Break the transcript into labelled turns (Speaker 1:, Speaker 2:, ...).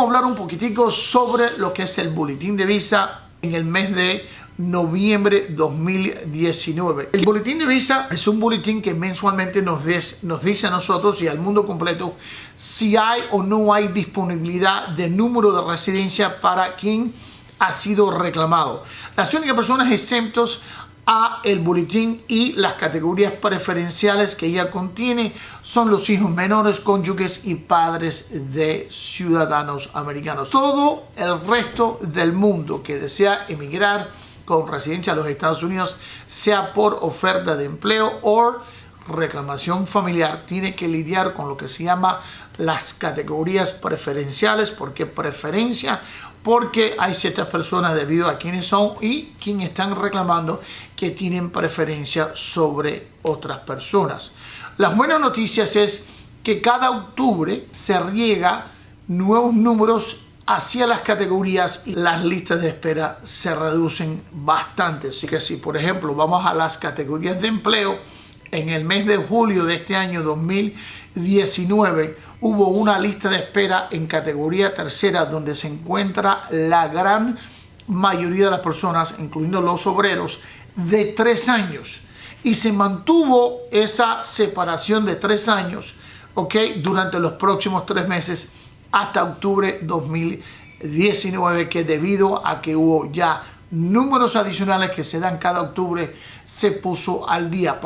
Speaker 1: queremos hablar un poquitico sobre lo que es el boletín de visa en el mes de noviembre 2019. El boletín de visa es un boletín que mensualmente nos, nos dice a nosotros y al mundo completo si hay o no hay disponibilidad de número de residencia para quien ha sido reclamado. Las únicas personas exentos a el boletín y las categorías preferenciales que ella contiene son los hijos menores, cónyuges y padres de ciudadanos americanos. Todo el resto del mundo que desea emigrar con residencia a los Estados Unidos, sea por oferta de empleo o reclamación familiar, tiene que lidiar con lo que se llama las categorías preferenciales. ¿Por qué preferencia? Porque hay ciertas personas debido a quienes son y quienes están reclamando que tienen preferencia sobre otras personas. Las buenas noticias es que cada octubre se riega nuevos números hacia las categorías y las listas de espera se reducen bastante. Así que si, por ejemplo, vamos a las categorías de empleo, en el mes de julio de este año 2019 hubo una lista de espera en categoría tercera donde se encuentra la gran mayoría de las personas, incluyendo los obreros, de tres años. Y se mantuvo esa separación de tres años, ¿ok? Durante los próximos tres meses hasta octubre 2019 que debido a que hubo ya números adicionales que se dan cada octubre se puso al día.